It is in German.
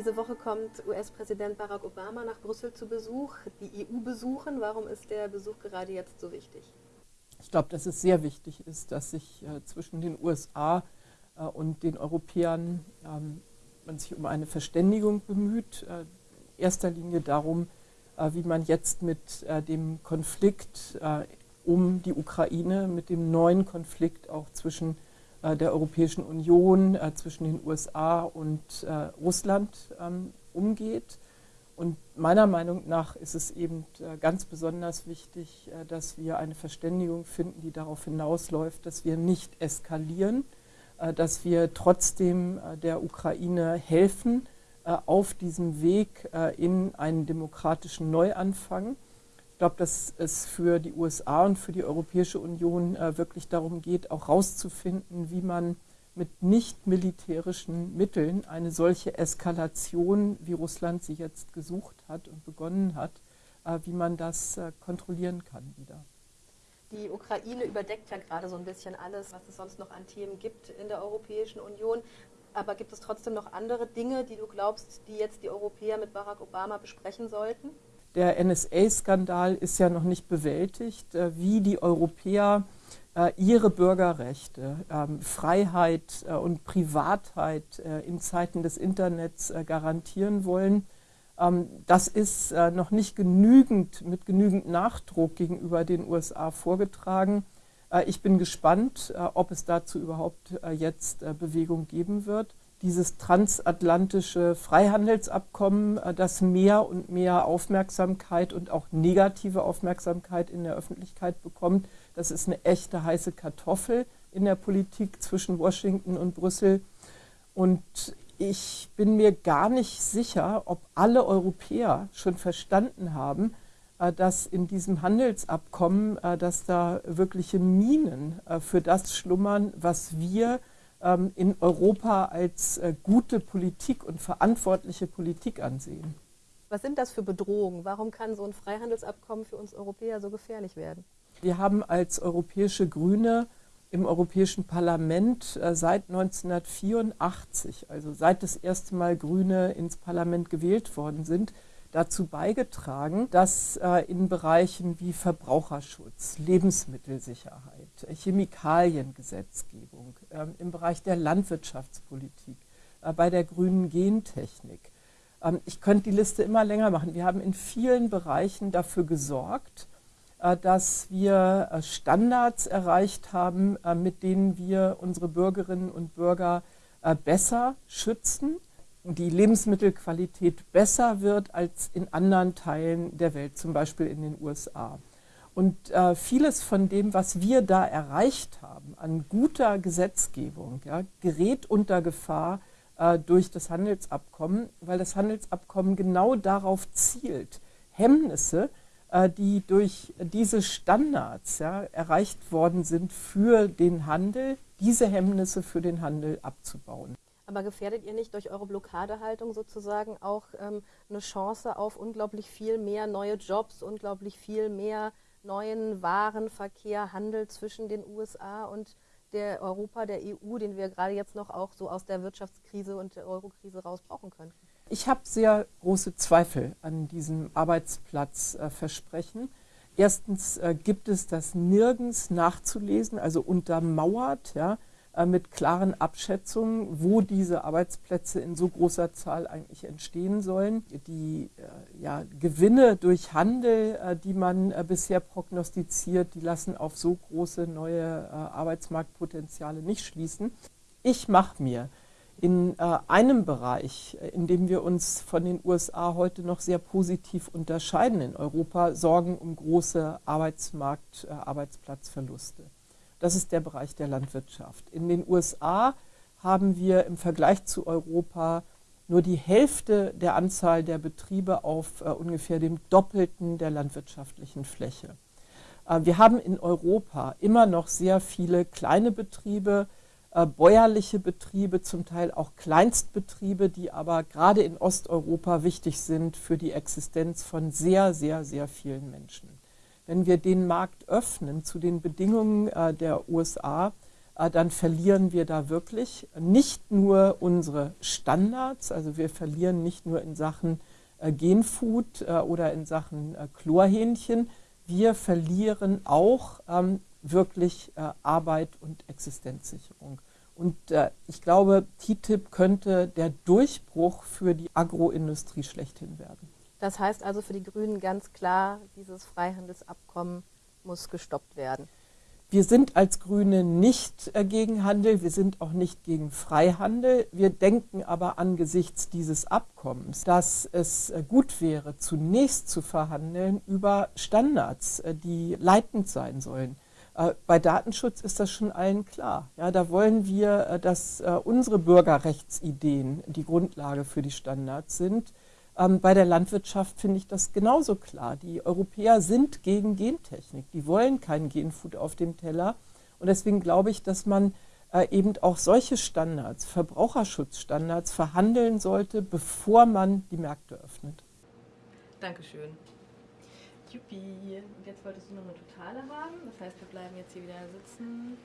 Diese Woche kommt US-Präsident Barack Obama nach Brüssel zu Besuch, die EU besuchen. Warum ist der Besuch gerade jetzt so wichtig? Ich glaube, dass es sehr wichtig ist, dass sich äh, zwischen den USA äh, und den Europäern ähm, man sich um eine Verständigung bemüht. Äh, in erster Linie darum, äh, wie man jetzt mit äh, dem Konflikt äh, um die Ukraine, mit dem neuen Konflikt auch zwischen der Europäischen Union, zwischen den USA und Russland ähm, umgeht. Und meiner Meinung nach ist es eben ganz besonders wichtig, dass wir eine Verständigung finden, die darauf hinausläuft, dass wir nicht eskalieren, dass wir trotzdem der Ukraine helfen, äh, auf diesem Weg äh, in einen demokratischen Neuanfang. Ich glaube, dass es für die USA und für die Europäische Union äh, wirklich darum geht, auch herauszufinden, wie man mit nicht militärischen Mitteln eine solche Eskalation, wie Russland sie jetzt gesucht hat und begonnen hat, wie man das kontrollieren kann wieder. Die Ukraine überdeckt ja gerade so ein bisschen alles, was es sonst noch an Themen gibt in der Europäischen Union. Aber gibt es trotzdem noch andere Dinge, die du glaubst, die jetzt die Europäer mit Barack Obama besprechen sollten? Der NSA-Skandal ist ja noch nicht bewältigt, äh, wie die Europäer äh, ihre Bürgerrechte, ähm, Freiheit äh, und Privatheit in Zeiten des Internets garantieren wollen. Ähm, das ist noch nicht genügend, mit genügend Nachdruck gegenüber den USA vorgetragen. Ich bin gespannt, ob es dazu überhaupt jetzt Bewegung geben wird. Dieses transatlantische Freihandelsabkommen, das mehr und mehr Aufmerksamkeit und auch negative Aufmerksamkeit in der Öffentlichkeit bekommt, das ist eine echte heiße Kartoffel in der Politik zwischen Washington und Brüssel. Und ich bin mir gar nicht sicher, ob alle Europäer schon verstanden haben, äh, dass in diesem Handelsabkommen, äh, dass da wirkliche Minen äh, für das schlummern, was wir in Europa als gute Politik und verantwortliche Politik ansehen. Was sind das für Bedrohungen? Warum kann so ein Freihandelsabkommen für uns Europäer so gefährlich werden? Wir haben als europäische Grüne im Europäischen Parlament seit 1984, also seit das erste Mal Grüne ins Parlament gewählt worden sind, dazu beigetragen, dass äh, in Bereichen wie Verbraucherschutz, Lebensmittelsicherheit, Chemikaliengesetzgebung, äh, im Bereich der Landwirtschaftspolitik, äh, bei der grünen Gentechnik, ähm, ich könnte die Liste immer länger machen. Wir haben in vielen Bereichen dafür gesorgt, äh, dass wir äh, Standards erreicht haben, äh, mit denen wir unsere Bürgerinnen und Bürger besser schützen die Lebensmittelqualität besser wird als in anderen Teilen der Welt, zum Beispiel in den USA. Und äh, vieles von dem, was wir da erreicht haben an guter Gesetzgebung, ja, gerät unter Gefahr äh, durch das Handelsabkommen, weil das Handelsabkommen genau darauf zielt, Hemmnisse, äh, die durch diese Standards ja, erreicht worden sind für den Handel, diese Hemmnisse für den Handel abzubauen. Aber gefährdet ihr nicht durch eure Blockadehaltung sozusagen auch ähm, eine Chance auf unglaublich viel mehr neue Jobs, unglaublich viel mehr neuen Warenverkehr, Handel zwischen den USA und der Europa, der EU, den wir gerade jetzt noch auch so aus der Wirtschaftskrise und der Eurokrise raus brauchen könnten? Ich habe sehr große Zweifel an diesem Arbeitsplatzversprechen. Erstens äh, gibt es das nirgends nachzulesen, also untermauert, ja, mit klaren Abschätzungen, wo diese Arbeitsplätze in so großer Zahl eigentlich entstehen sollen. Die äh, ja, Gewinne durch Handel, äh, die man bisher prognostiziert, die lassen auf so große neue Arbeitsmarktpotenziale nicht schließen. Ich mache mir in einem Bereich, in dem wir uns von den USA heute noch sehr positiv unterscheiden in Europa, Sorgen um große Arbeitsmarkt, Arbeitsplatzverluste. Das ist der Bereich der Landwirtschaft. In den USA haben wir im Vergleich zu Europa nur die Hälfte der Anzahl der Betriebe auf äh, ungefähr dem Doppelten der landwirtschaftlichen Fläche. Äh, wir haben in Europa immer noch sehr viele kleine Betriebe, äh, bäuerliche Betriebe, zum Teil auch Kleinstbetriebe, die aber gerade in Osteuropa wichtig sind für die Existenz von sehr, sehr, sehr vielen Menschen wenn wir den Markt öffnen zu den Bedingungen äh, der USA, äh, dann verlieren wir da wirklich nicht nur unsere Standards, also wir verlieren nicht nur in Sachen äh, Genfood äh, oder in Sachen Chlorhähnchen, wir verlieren auch ähm, wirklich Arbeit und Existenzsicherung. Und ich glaube, TTIP könnte der Durchbruch für die Agroindustrie schlechthin werden. Das heißt also für die Grünen ganz klar, dieses Freihandelsabkommen muss gestoppt werden. Wir sind als Grüne nicht äh, gegen Handel, wir sind auch nicht gegen Freihandel. Wir denken aber angesichts dieses Abkommens, dass es äh, gut wäre, zunächst zu verhandeln über Standards, äh, die leitend sein sollen. Bei Datenschutz ist das schon allen klar. Ja, da wollen wir, dass unsere Bürgerrechtsideen die Grundlage für die Standards sind. Ähm, bei der Landwirtschaft finde ich das genauso klar. Die Europäer sind gegen Gentechnik. Die wollen kein Genfood auf dem Teller. Und deswegen glaube ich, dass man äh, eben auch solche Standards, Verbraucherschutzstandards, verhandeln sollte, bevor man die Märkte öffnet. Dankeschön. Juppie. Jetzt wolltest du noch eine totale haben. Das heißt, wir bleiben jetzt hier wieder sitzen.